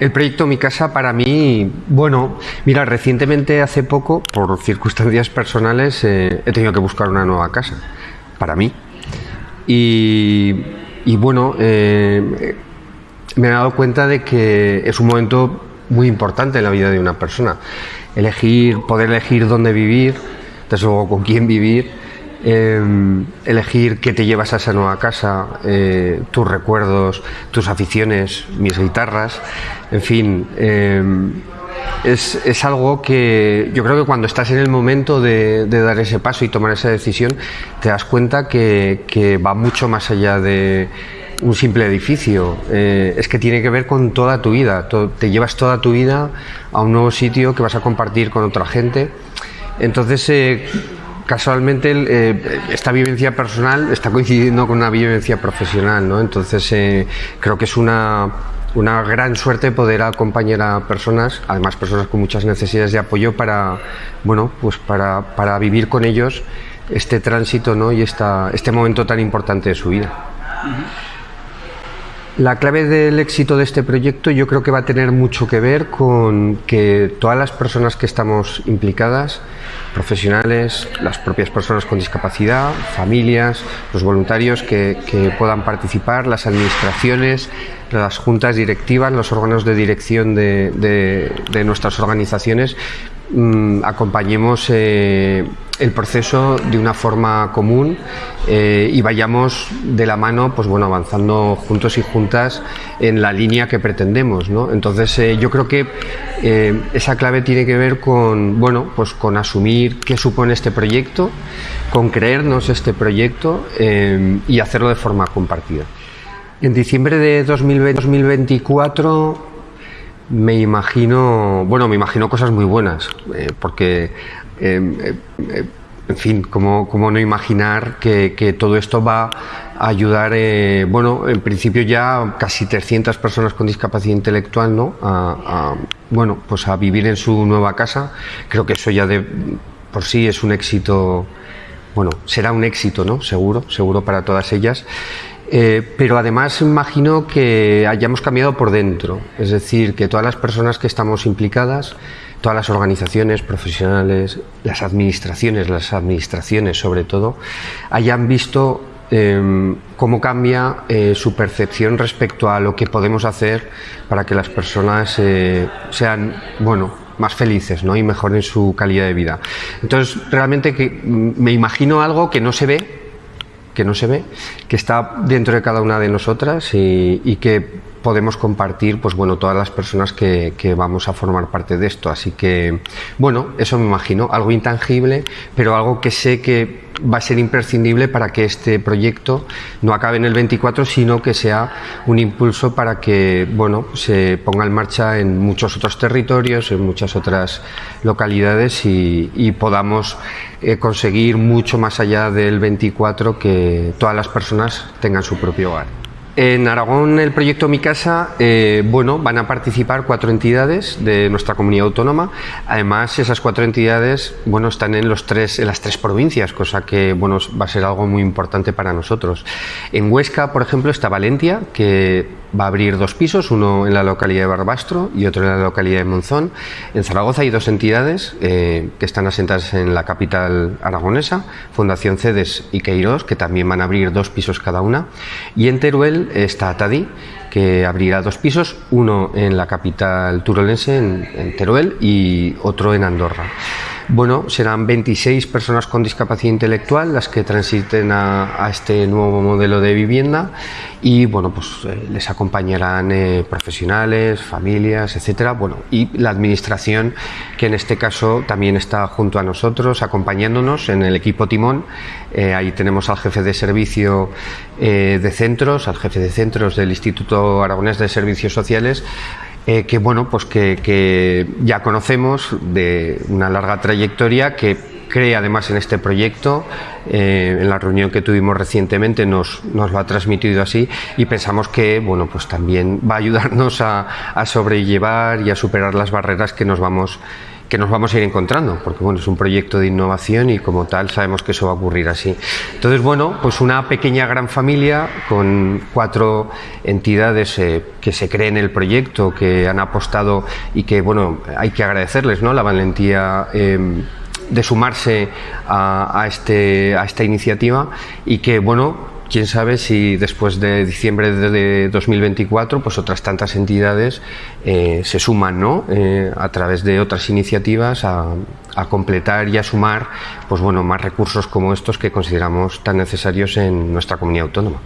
El proyecto Mi Casa para mí, bueno, mira, recientemente hace poco, por circunstancias personales, eh, he tenido que buscar una nueva casa, para mí. Y, bueno, eh, me he dado cuenta de que es un momento muy importante en la vida de una persona. Elegir, poder elegir dónde vivir, desde luego con quién vivir, em, elegir qué te llevas a esa nueva casa, eh, tus recuerdos, tus aficiones, mis guitarras, en fin. Em, es, algo que yo creo que cuando estás en el momento de, dar ese paso y tomar esa decisión, te das cuenta que va mucho más allá de, un simple edificio, eh, es que tiene que ver con toda tu vida, te llevas toda tu vida a un nuevo sitio que vas a compartir con otra gente. Entonces, eh, casualmente, eh, esta vivencia personal está coincidiendo con una vivencia profesional, ¿no? Entonces, creo que es una, una gran suerte poder acompañar a personas, además personas con muchas necesidades de apoyo para, bueno, pues para, para vivir con ellos este tránsito ¿no? y esta, este momento tan importante de su vida. La clave del éxito de este proyecto yo creo que va a tener mucho que ver con que todas las personas que estamos implicadas, profesionales, las propias personas con discapacidad, familias, los voluntarios que, puedan participar, las administraciones, las juntas directivas, los órganos de dirección de, nuestras organizaciones, mm, acompañemos eh, el proceso de una forma común eh, y vayamos de la mano pues bueno avanzando juntos y juntas en la línea que pretendemos entonces eh, yo creo que esa clave tiene que ver con bueno pues con asumir qué supone este proyecto con creernos este proyecto y hacerlo de forma compartida. En diciembre de 2024 me imagino, bueno, me imagino cosas muy buenas, porque eh, eh, en fin, ¿cómo, no imaginar que, todo esto va a ayudar, eh, bueno, en principio ya casi 300 personas con discapacidad intelectual, ¿no? A, bueno, pues a vivir en su nueva casa. Creo que eso ya de por sí es un éxito, bueno, será un éxito, ¿no? Seguro, seguro para todas ellas. Pero además imagino que hayamos cambiado por dentro, es decir, que todas las personas que estamos implicadas todas las organizaciones profesionales, las administraciones, las administraciones sobre todo, hayan visto em, cómo cambia eh, su percepción respecto a lo que podemos hacer para que las personas eh, sean, bueno, más felices ¿no? y mejoren su calidad de vida. Entonces, realmente que mm, me imagino algo que no se ve, que no se ve, que está dentro de cada una de nosotras y, y que podemos compartir pues bueno todas las personas que, vamos a formar parte de esto. Así que bueno eso me imagino algo intangible pero algo que sé que va a ser imprescindible para que este proyecto no acabe en el 24 sino que sea un impulso para que bueno se ponga en marcha en muchos otros territorios en muchas otras localidades y, podamos eh, conseguir mucho más allá del 24 que todas las personas tengan su propio hogar en Aragón, el proyecto Mi Casa, eh, bueno, van a participar cuatro entidades de nuestra comunidad autónoma. Además, esas cuatro entidades, bueno, están en los tres, en las tres provincias, cosa que, bueno, va a ser algo muy importante para nosotros. En Huesca, por ejemplo, está Valentia, que va a abrir dos pisos, uno en la localidad de Barbastro y otro en la localidad de Monzón. En Zaragoza hay dos entidades eh, que están asentadas en la capital aragonesa, Fundación Cedes y Queiroz, que también van a abrir dos pisos cada una. Y en Teruel está Tadí, que abrirá dos pisos, uno en la capital turolense, en Teruel, y otro en Andorra. Bueno, serán 26 personas con discapacidad intelectual las que transiten a, este nuevo modelo de vivienda y bueno, pues eh, les acompañarán eh, profesionales, familias, etcétera. Bueno, y la administración que en este caso también está junto a nosotros, acompañándonos en el equipo timón. Eh, ahí tenemos al jefe de servicio de centros, al jefe de centros del Instituto Aragonés de Servicios Sociales eh, que bueno, pues que, ya conocemos de una larga trayectoria que cree además en este proyecto. Eh, en la reunión que tuvimos recientemente nos, nos, lo ha transmitido así y pensamos que bueno, pues también va a ayudarnos a, sobrellevar y a superar las barreras que nos vamos que nos vamos a ir encontrando, porque bueno, es un proyecto de innovación y como tal sabemos que eso va a ocurrir así. Entonces, bueno, pues una pequeña gran familia con cuatro entidades eh, que se creen en el proyecto, que han apostado y que, bueno, hay que agradecerles, ¿no? La valentía em, de sumarse a, este, a esta iniciativa y que, bueno, quién sabe si después de diciembre de 2024 pues otras tantas entidades eh, se suman ¿no? Eh, a través de otras iniciativas a, a, completar y a sumar pues bueno más recursos como estos que consideramos tan necesarios en nuestra comunidad autónoma.